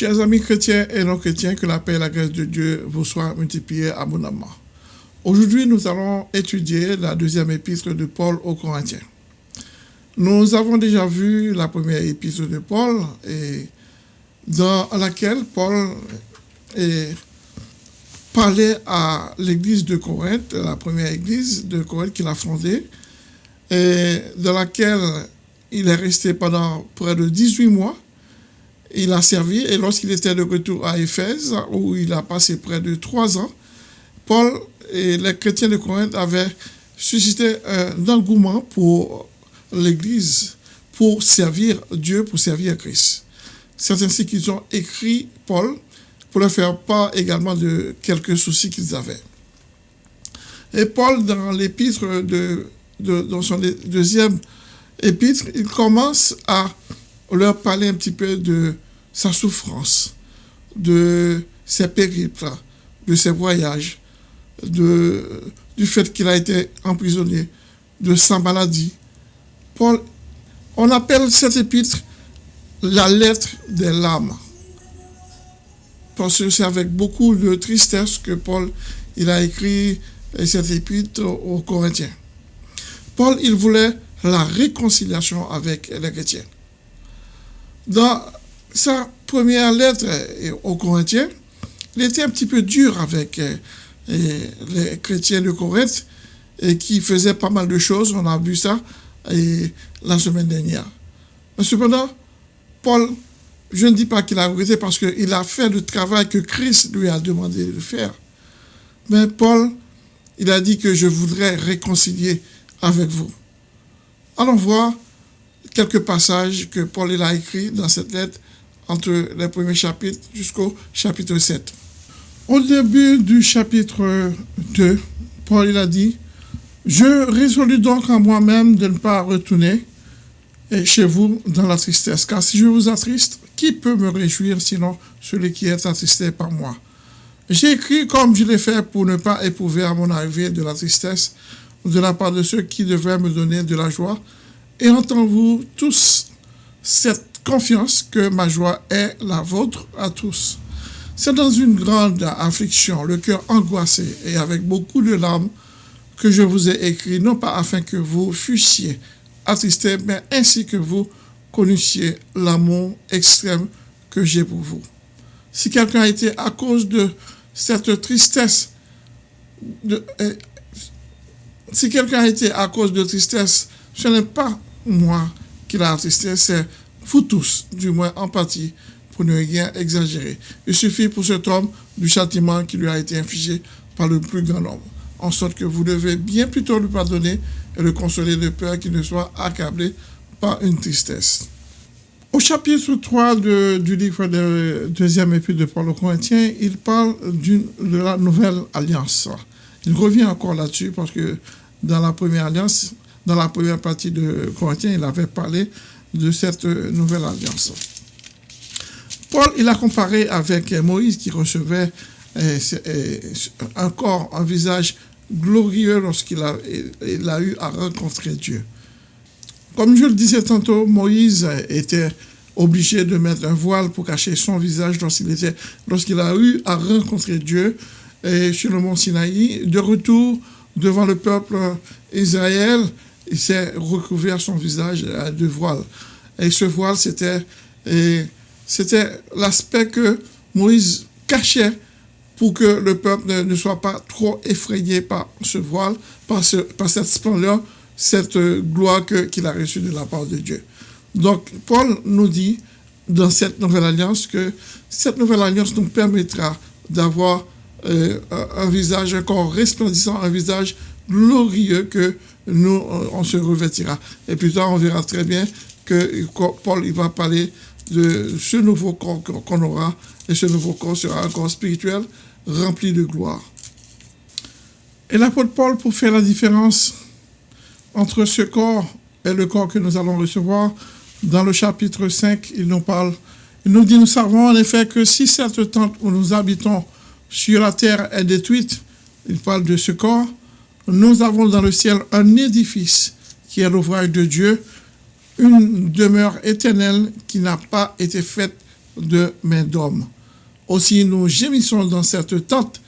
Chers amis chrétiens et non chrétiens, que la paix et la grâce de Dieu vous soient multipliées abondamment. Aujourd'hui, nous allons étudier la deuxième épître de Paul aux Corinthiens. Nous avons déjà vu la première épître de Paul, dans laquelle Paul parlait à l'église de Corinthe, la première église de Corinthe qu'il a fondée, et dans laquelle il est resté pendant près de 18 mois il a servi et lorsqu'il était de retour à Éphèse, où il a passé près de trois ans, Paul et les chrétiens de Corinthe avaient suscité un engouement pour l'Église, pour servir Dieu, pour servir Christ. C'est ainsi qu'ils ont écrit Paul pour leur faire part également de quelques soucis qu'ils avaient. Et Paul, dans l'épître de, dans son deuxième épître, il commence à leur parler un petit peu de sa souffrance, de ses périples, de ses voyages, du fait qu'il a été emprisonné, de sa maladie. Paul, on appelle cette épître la lettre des larmes. Parce que c'est avec beaucoup de tristesse que Paul il a écrit cette épître aux Corinthiens. Paul, il voulait la réconciliation avec les chrétiens. Dans sa première lettre aux Corinthiens, il était un petit peu dur avec euh, les chrétiens de Corinthe et qui faisaient pas mal de choses. On a vu ça la semaine dernière. Mais cependant, Paul, je ne dis pas qu'il a regretté parce qu'il a fait le travail que Christ lui a demandé de faire. Mais Paul, il a dit que je voudrais réconcilier avec vous. Allons voir quelques passages que Paul a écrits dans cette lettre entre les premiers chapitres jusqu'au chapitre 7. Au début du chapitre 2, Paul a dit, Je résolus donc en moi-même de ne pas retourner chez vous dans la tristesse, car si je vous attriste, qui peut me réjouir sinon celui qui est attristé par moi? J'ai écrit comme je l'ai fait pour ne pas éprouver à mon arrivée de la tristesse de la part de ceux qui devaient me donner de la joie, et entendez-vous tous cette confiance que ma joie est la vôtre à tous. C'est dans une grande affliction, le cœur angoissé et avec beaucoup de larmes que je vous ai écrit, non pas afin que vous fussiez attristés, mais ainsi que vous connaissiez l'amour extrême que j'ai pour vous. Si quelqu'un a été à cause de cette tristesse, eh, si quelqu'un a à cause de tristesse, ce n'est pas moi qui l'a attristé, c'est vous tous, du moins en partie, pour ne rien exagérer. Il suffit pour cet homme du châtiment qui lui a été infligé par le plus grand nombre, en sorte que vous devez bien plutôt lui pardonner et le consoler de peur qu'il ne soit accablé par une tristesse. Au chapitre 3 du livre de deuxième épître de Paul aux Corinthiens, il parle de la nouvelle alliance. Il revient encore là-dessus parce que dans la première alliance, dans la première partie de Corinthiens, il avait parlé de cette nouvelle alliance. Paul, il a comparé avec Moïse qui recevait euh, euh, encore un visage glorieux lorsqu'il a, eu à rencontrer Dieu. Comme je le disais tantôt, Moïse était obligé de mettre un voile pour cacher son visage lorsqu'il a eu à rencontrer Dieu et sur le mont Sinaï. De retour devant le peuple Israël, il s'est recouvert son visage de voile. Et ce voile, c'était l'aspect que Moïse cachait pour que le peuple ne, soit pas trop effrayé par ce voile, par, ce, par cette splendeur, cette gloire qu'il a reçue de la part de Dieu. Donc, Paul nous dit dans cette nouvelle alliance que cette nouvelle alliance nous permettra d'avoir euh, un visage encore resplendissant, un visage glorieux que nous, euh, on se revêtira. Et plus tard, on verra très bien que Paul il va parler de ce nouveau corps qu'on aura, et ce nouveau corps sera un corps spirituel rempli de gloire. Et l'apôtre Paul, pour faire la différence entre ce corps et le corps que nous allons recevoir, dans le chapitre 5, il nous parle, il nous dit, nous savons en effet que si cette tente où nous habitons sur la terre est détruite, il parle de ce corps, nous avons dans le ciel un édifice qui est l'ouvrage de Dieu, une demeure éternelle qui n'a pas été faite de main d'homme. Aussi, nous gémissons dans cette tente,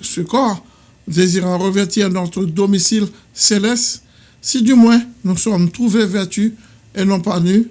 ce corps, désirant revêtir notre domicile céleste, si du moins nous sommes trouvés vêtus et non pas nus,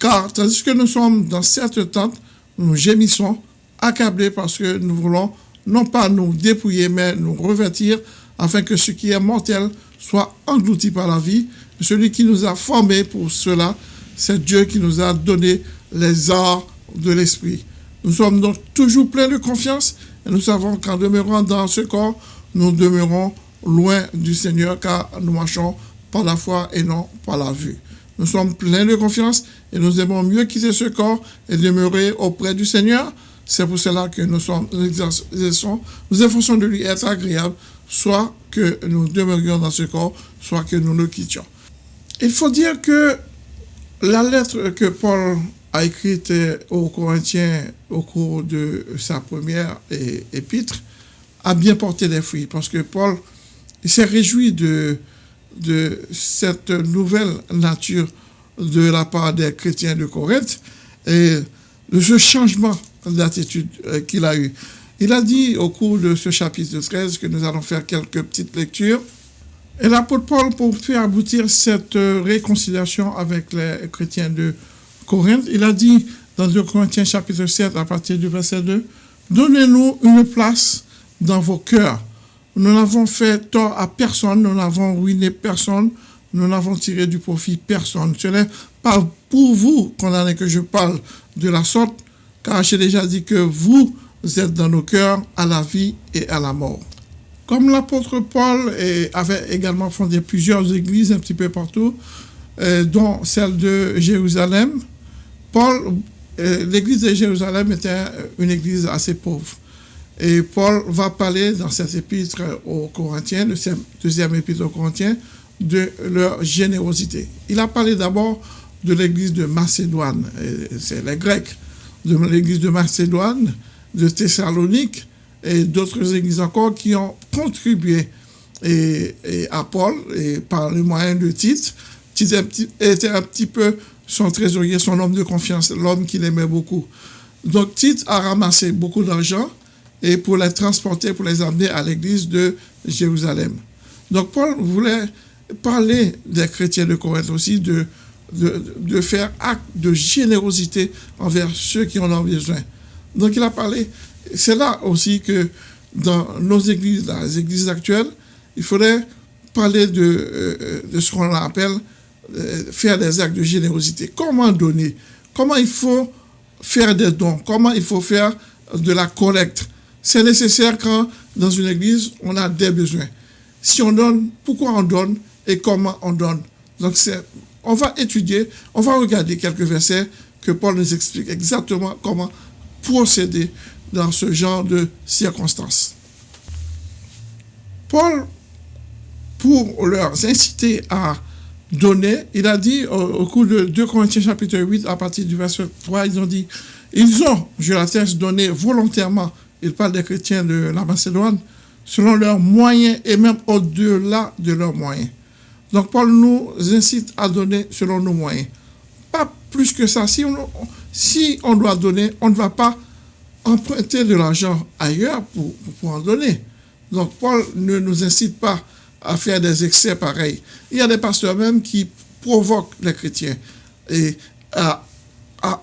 car tandis que nous sommes dans cette tente, nous gémissons, accablés parce que nous voulons non pas nous dépouiller, mais nous revêtir, afin que ce qui est mortel soit englouti par la vie. Celui qui nous a formés pour cela, c'est Dieu qui nous a donné les arts de l'esprit. Nous sommes donc toujours pleins de confiance et nous savons qu'en demeurant dans ce corps, nous demeurons loin du Seigneur car nous marchons par la foi et non par la vue. Nous sommes pleins de confiance et nous aimons mieux quitter ce corps et demeurer auprès du Seigneur. C'est pour cela que nous, sommes, nous exerçons, nous efforçons de lui être agréable, soit que nous demeurions dans ce corps, soit que nous le quittions. Il faut dire que la lettre que Paul a écrite aux Corinthiens au cours de sa première épître a bien porté des fruits parce que Paul s'est réjoui de, de cette nouvelle nature de la part des chrétiens de Corinthe et de ce changement d'attitude euh, qu'il a eu. Il a dit au cours de ce chapitre 13 que nous allons faire quelques petites lectures. Et l'apôtre Paul, pour faire aboutir cette réconciliation avec les chrétiens de Corinthe, il a dit dans 2 Corinthiens chapitre 7 à partir du verset 2, Donnez-nous une place dans vos cœurs. Nous n'avons fait tort à personne, nous n'avons ruiné personne, nous n'avons tiré du profit personne. Ce n'est pas pour vous, condamné, que je parle de la sorte, car j'ai déjà dit que vous êtes dans nos cœurs à la vie et à la mort. Comme l'apôtre Paul avait également fondé plusieurs églises un petit peu partout, euh, dont celle de Jérusalem, Paul, euh, l'église de Jérusalem était une église assez pauvre. Et Paul va parler dans cette épître aux Corinthiens, le deuxième épître aux Corinthiens, de leur générosité. Il a parlé d'abord de l'église de Macédoine, c'est les Grecs, de l'église de Macédoine, de Thessalonique et d'autres églises encore qui ont contribué à Paul et par le moyen de Tite. Tite était un petit peu son trésorier, son homme de confiance, l'homme qu'il aimait beaucoup. Donc Tite a ramassé beaucoup d'argent et pour les transporter, pour les amener à l'église de Jérusalem. Donc Paul voulait parler des chrétiens de Corinthe aussi, de, de, faire acte de générosité envers ceux qui en ont besoin. Donc il a parlé, c'est là aussi que dans nos églises, dans les églises actuelles, il faudrait parler de, euh, de ce qu'on appelle euh, faire des actes de générosité. Comment donner? Comment il faut faire des dons? Comment il faut faire de la collecte? C'est nécessaire quand dans une église, on a des besoins. Si on donne, pourquoi on donne et comment on donne? Donc on va étudier, on va regarder quelques versets que Paul nous explique exactement comment procéder dans ce genre de circonstances. Paul, pour leur inciter à donné, il a dit au, cours de 2 Corinthiens chapitre 8, à partir du verset 3, ils ont dit, ils ont, je l'atteste, donné volontairement, il parle des chrétiens de la Macédoine, selon leurs moyens et même au-delà de leurs moyens. Donc Paul nous incite à donner selon nos moyens. Pas plus que ça. Si on, si on doit donner, on ne va pas emprunter de l'argent ailleurs pour, pour en donner. Donc Paul ne nous incite pas à faire des excès pareils. Il y a des pasteurs même qui provoquent les chrétiens et à,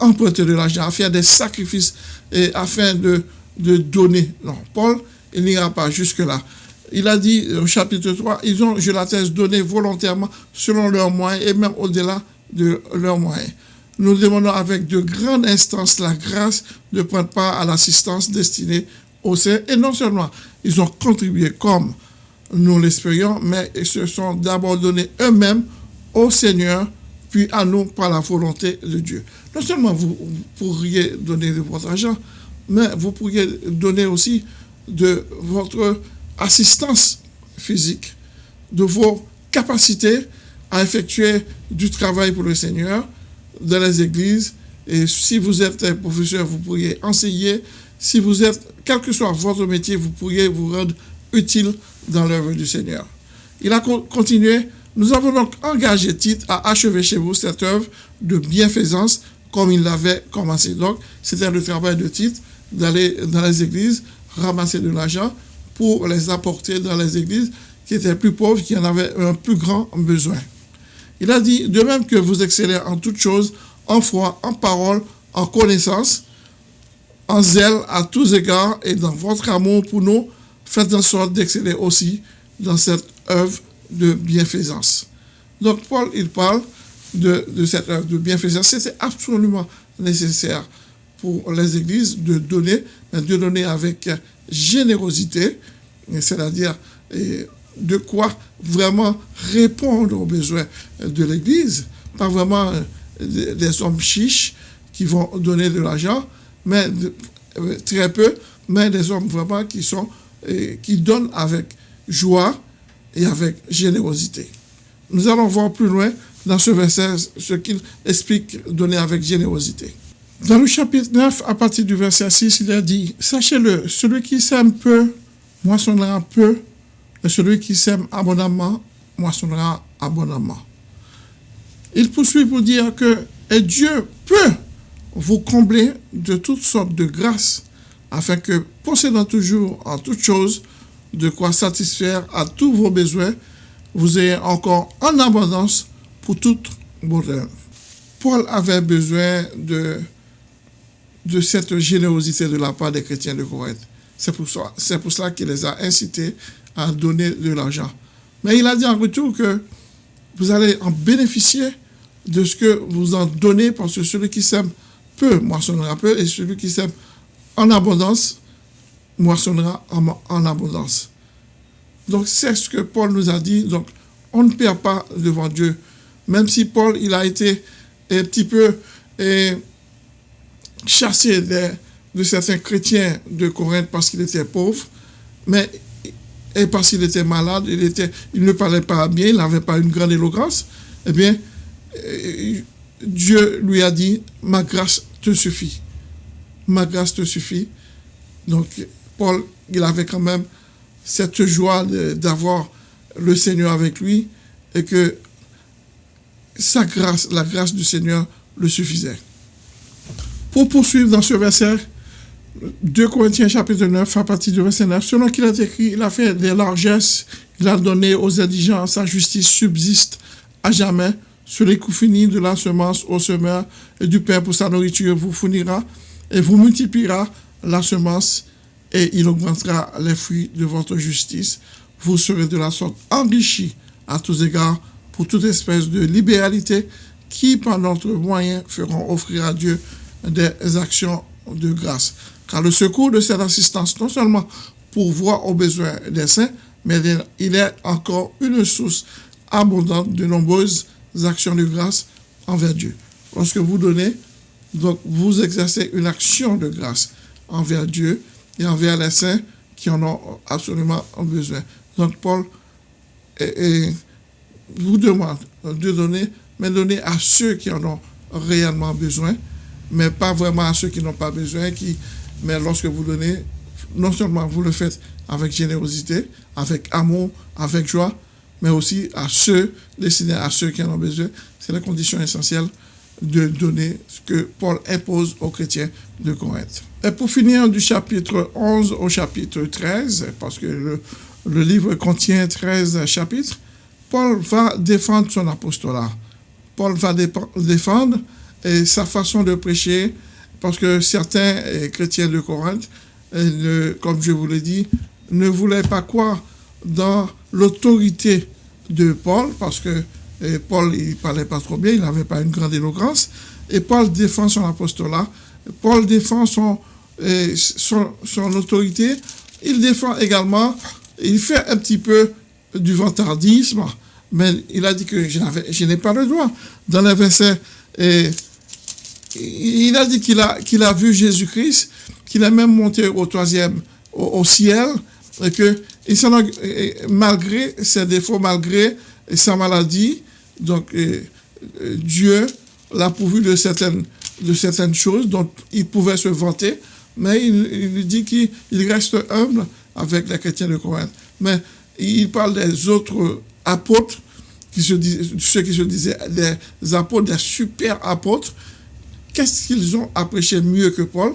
emprunter de l'argent, à faire des sacrifices afin de, de donner. Non, Paul, il n'ira pas jusque-là. Il a dit au chapitre 3, ils ont, je l'atteste, donné volontairement selon leurs moyens et même au-delà de leurs moyens. Nous demandons avec de grandes instances la grâce de prendre part à l'assistance destinée aux saints. Et non seulement ils ont contribué comme nous l'espérions, mais ils se sont d'abord donnés eux-mêmes au Seigneur, puis à nous par la volonté de Dieu. Non seulement vous, pourriez donner de votre argent, mais vous pourriez donner aussi de votre assistance physique, de vos capacités à effectuer du travail pour le Seigneur dans les églises. Et si vous êtes professeur, vous pourriez enseigner. Si vous êtes, quel que soit votre métier, vous pourriez vous rendre utile dans l'œuvre du Seigneur. Il a continué, nous avons donc engagé Tite à achever chez vous cette œuvre de bienfaisance comme il l'avait commencé. Donc, c'était le travail de Tite d'aller dans les églises, ramasser de l'argent pour les apporter dans les églises qui étaient plus pauvres, qui en avaient un plus grand besoin. Il a dit, de même que vous excellez en toutes choses, en foi, en parole, en connaissance, en zèle à tous égards et dans votre amour pour nous, faites en sorte d'exceller aussi dans cette œuvre de bienfaisance. Donc Paul, il parle de, cette œuvre de bienfaisance. C'est absolument nécessaire pour les églises de donner, de donner avec générosité, c'est-à-dire de quoi vraiment répondre aux besoins de l'Église, pas vraiment des hommes chiches qui vont donner de l'argent, mais très peu, mais des hommes vraiment qui sont qui donnent avec joie et avec générosité. Nous allons voir plus loin dans ce verset ce qu'il explique donner avec générosité. Dans le chapitre 9, à partir du verset 6, il a dit, Sachez-le, celui qui sème peu, moissonnera peu, et celui qui sème abondamment, moissonnera abondamment. Il poursuit pour dire que Dieu peut vous combler de toutes sortes de grâces, afin que, possédant toujours en toutes choses de quoi satisfaire à tous vos besoins, vous ayez encore en abondance pour toute bonheur. Paul avait besoin de, de cette générosité de la part des chrétiens de Corinthe. C'est pour, pour cela qu'il les a incités à donner de l'argent. Mais il a dit en retour que vous allez en bénéficier de ce que vous en donnez, parce que celui qui sème peu moissonnera peu, et celui qui sème en abondance moissonnera en, abondance. Donc c'est ce que Paul nous a dit. Donc on ne perd pas devant Dieu. Même si Paul, il a été un petit peu chassé de, certains chrétiens de Corinthe parce qu'il était pauvre, mais et parce qu'il était malade, il, était, il ne parlait pas bien, il n'avait pas une grande éloquence, eh bien, Dieu lui a dit, ma grâce te suffit. Ma grâce te suffit. Donc, Paul, il avait quand même cette joie d'avoir le Seigneur avec lui et que sa grâce, la grâce du Seigneur le suffisait. Pour poursuivre dans ce verset, 2 Corinthiens chapitre 9, à partir du verset 9, selon qu'il a écrit, il a fait des largesses, il a donné aux indigents, sa justice subsiste à jamais. Celui qui finit de la semence au semeur et du pain pour sa nourriture vous fournira et vous multipliera la semence et il augmentera les fruits de votre justice. Vous serez de la sorte enrichis à tous égards pour toute espèce de libéralité qui, par notre moyen, feront offrir à Dieu des actions de grâce. Car le secours de cette assistance, non seulement pour voir aux besoins des saints, mais il est encore une source abondante de nombreuses actions de grâce envers Dieu. Lorsque vous donnez, donc vous exercez une action de grâce envers Dieu et envers les saints qui en ont absolument besoin. Donc Paul vous demande de donner, mais donner à ceux qui en ont réellement besoin, mais pas vraiment à ceux qui n'ont pas besoin, qui, mais lorsque vous donnez, non seulement vous le faites avec générosité, avec amour, avec joie, mais aussi à ceux, destinés à ceux qui en ont besoin. C'est la condition essentielle de donner ce que Paul impose aux chrétiens de Corinthe. Et pour finir, du chapitre 11 au chapitre 13, parce que le, livre contient 13 chapitres, Paul va défendre son apostolat. Paul va défendre sa façon de prêcher, parce que certains eh, chrétiens de Corinthe, eh, comme je vous l'ai dit, ne voulaient pas croire dans l'autorité de Paul, parce que eh, Paul, il parlait pas trop bien, il n'avait pas une grande éloquence, et Paul défend son apostolat, Paul défend son, son, autorité, il défend également, il fait un petit peu du vantardisme, mais il a dit que je n'ai pas le droit. Dans le verset, et, il a dit qu'il a, a vu Jésus-Christ, qu'il est même monté au troisième, au, ciel, et que malgré ses défauts, malgré sa maladie, Dieu l'a pourvu de certaines, de certaines choses dont il pouvait se vanter, mais il, dit qu'il reste humble avec les chrétiens de Corinthe. Mais il parle des autres apôtres, qui se ceux qui se disaient des apôtres, des super apôtres, qu'est-ce qu'ils ont à prêcher mieux que Paul?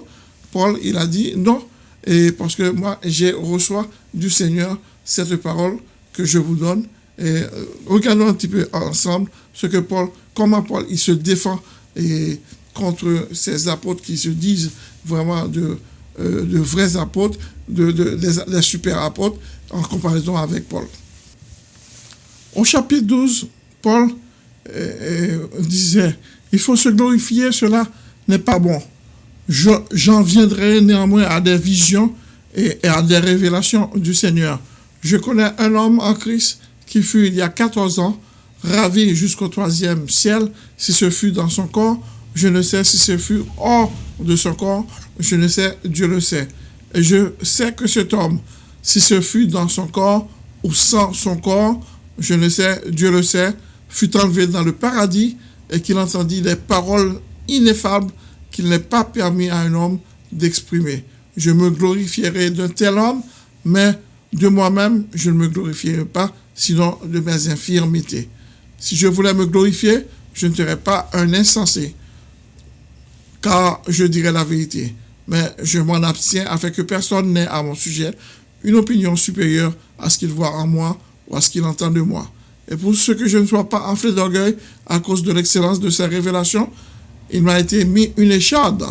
Paul, il a dit non, et parce que moi, j'ai reçu du Seigneur cette parole que je vous donne. Euh, regardons un petit peu ensemble ce que Paul, comment Paul, il se défend contre ces apôtres qui se disent vraiment de, euh, vrais apôtres, de, des, super apôtres, en comparaison avec Paul. Au chapitre 12, Paul euh, disait, il faut se glorifier, cela n'est pas bon. J'en viendrai néanmoins à des visions et à des révélations du Seigneur. Je connais un homme en Christ qui fut il y a 14 ans ravi jusqu'au troisième ciel, si ce fut dans son corps, je ne sais si ce fut hors de son corps, je ne sais, Dieu le sait. Et je sais que cet homme, si ce fut dans son corps ou sans son corps, je ne sais, Dieu le sait, fut enlevé dans le paradis et qu'il entendit des paroles ineffables qu'il n'est pas permis à un homme d'exprimer. Je me glorifierai d'un tel homme, mais de moi-même, je ne me glorifierai pas, sinon de mes infirmités. Si je voulais me glorifier, je ne serais pas un insensé, car je dirais la vérité. Mais je m'en abstiens afin que personne n'ait à mon sujet une opinion supérieure à ce qu'il voit en moi ou à ce qu'il entend de moi. Et pour ce que je ne sois pas enflé d'orgueil à cause de l'excellence de ces révélations, il m'a été mis une écharde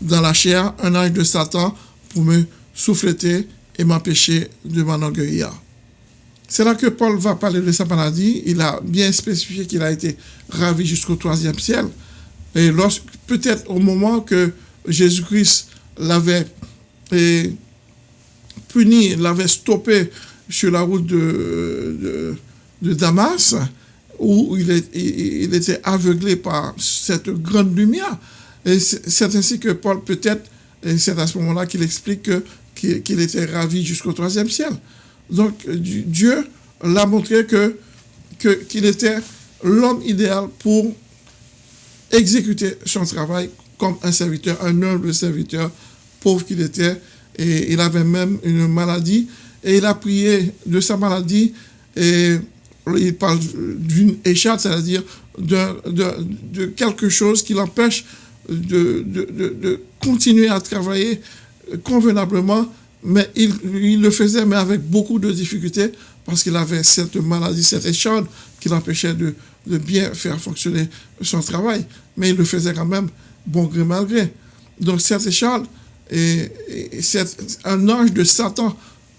dans la chair, un ange de Satan, pour me souffleter et m'empêcher de m'enorgueillir. C'est là que Paul va parler de sa maladie. Il a bien spécifié qu'il a été ravi jusqu'au troisième ciel. Et peut-être au moment que Jésus-Christ l'avait puni, l'avait stoppé sur la route de, de Damas, où il, était aveuglé par cette grande lumière. Et c'est ainsi que Paul, peut-être, c'est à ce moment-là qu'il explique qu'il était ravi jusqu'au troisième ciel. Donc Dieu l'a montré que qu'il était l'homme idéal pour exécuter son travail comme un serviteur, un humble serviteur, pauvre qu'il était. Et il avait même une maladie. Et il a prié de sa maladie et il parle d'une écharpe, c'est-à-dire de, quelque chose qui l'empêche de, continuer à travailler convenablement, mais il, le faisait, mais avec beaucoup de difficultés, parce qu'il avait cette maladie, cette écharpe qui l'empêchait de, bien faire fonctionner son travail. Mais il le faisait quand même, bon gré mal gré. Donc cette écharpe, et, c'est un ange de Satan,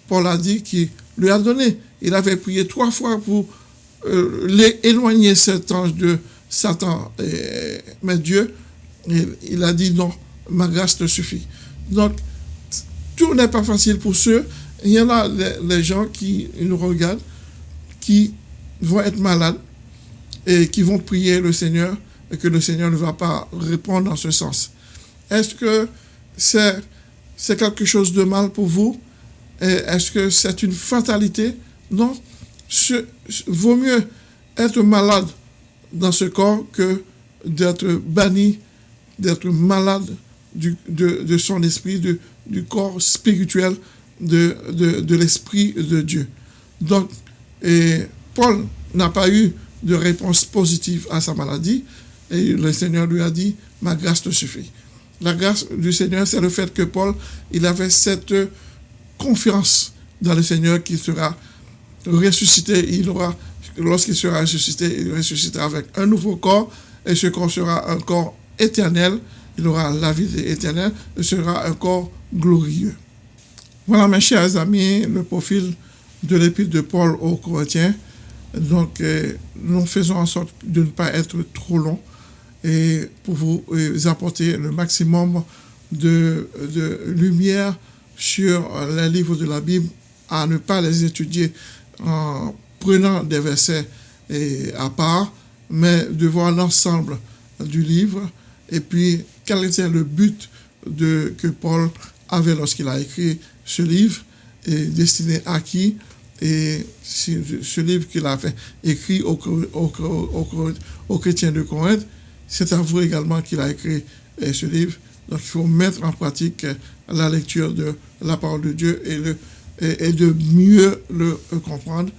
Paul a dit, qui lui a donné. Il avait prié trois fois pour euh, éloigner cet ange de Satan. mais Dieu, il, a dit non, ma grâce te suffit. Donc, tout n'est pas facile pour ceux. Il y en a des, gens qui nous regardent, qui vont être malades et qui vont prier le Seigneur et que le Seigneur ne va pas répondre dans ce sens. Est-ce que c'est quelque chose de mal pour vous? Est-ce que c'est une fatalité? Non vaut mieux être malade dans ce corps que d'être banni, d'être malade du, de, son esprit, de, du corps spirituel de, de l'esprit de Dieu. Donc, et Paul n'a pas eu de réponse positive à sa maladie et le Seigneur lui a dit, ma grâce te suffit. La grâce du Seigneur, c'est le fait que Paul, il avait cette confiance dans le Seigneur qui sera ressuscité, il aura, lorsqu'il sera ressuscité, il ressuscitera avec un nouveau corps, et ce corps sera un corps éternel, il aura la vie éternelle, et sera un corps glorieux. Voilà, mes chers amis, le profil de l'épître de Paul aux Corinthiens. Donc, euh, nous faisons en sorte de ne pas être trop long et pour vous euh, apporter le maximum de, de lumière sur les livres de la Bible, à ne pas les étudier en prenant des versets à part, mais de voir l'ensemble du livre et puis quel était le but de, que Paul avait lorsqu'il a écrit ce livre et destiné à qui? Et ce livre qu'il a écrit aux, chrétiens de Corinthe, c'est à vous également qu'il a écrit ce livre. Donc il faut mettre en pratique la lecture de la parole de Dieu et le, et, de mieux le comprendre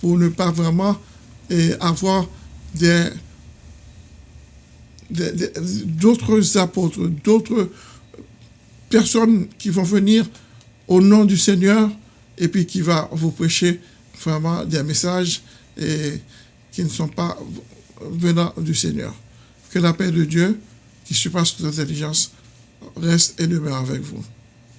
pour ne pas vraiment avoir des, d'autres apôtres, d'autres personnes qui vont venir au nom du Seigneur et puis qui va vous prêcher vraiment des messages qui ne sont pas venant du Seigneur. Que la paix de Dieu, qui surpasse toute intelligence, reste et demeure avec vous.